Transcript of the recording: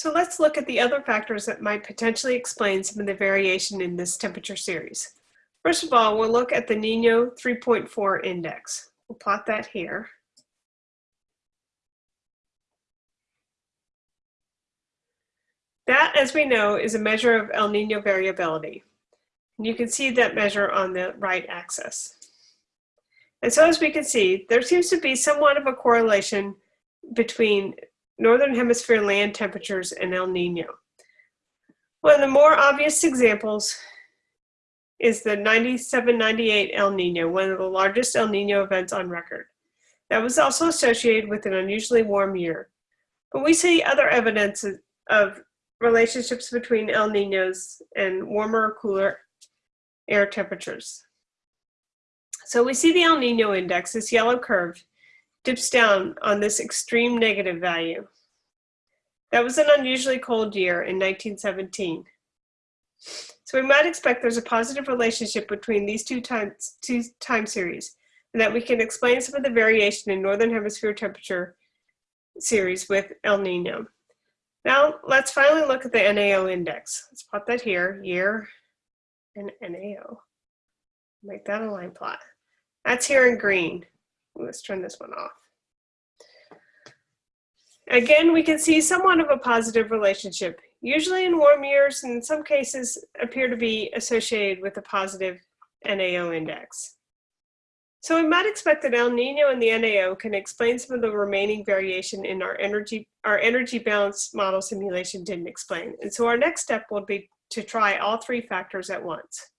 So let's look at the other factors that might potentially explain some of the variation in this temperature series. First of all, we'll look at the Nino 3.4 index. We'll plot that here. That, as we know, is a measure of El Nino variability. And you can see that measure on the right axis. And so as we can see, there seems to be somewhat of a correlation between Northern Hemisphere land temperatures and El Nino. One of the more obvious examples is the 97-98 El Nino, one of the largest El Nino events on record. That was also associated with an unusually warm year. But we see other evidence of relationships between El Ninos and warmer or cooler air temperatures. So we see the El Nino index, this yellow curve, dips down on this extreme negative value. That was an unusually cold year in 1917. So we might expect there's a positive relationship between these two, times, two time series and that we can explain some of the variation in Northern Hemisphere temperature series with El Nino. Now let's finally look at the NAO index. Let's plot that here, year and NAO. Make that a line plot. That's here in green. Let's turn this one off. Again, we can see somewhat of a positive relationship, usually in warm years, and in some cases appear to be associated with a positive NAO index. So we might expect that El Nino and the NAO can explain some of the remaining variation in our energy, our energy balance model simulation didn't explain. And so our next step will be to try all three factors at once.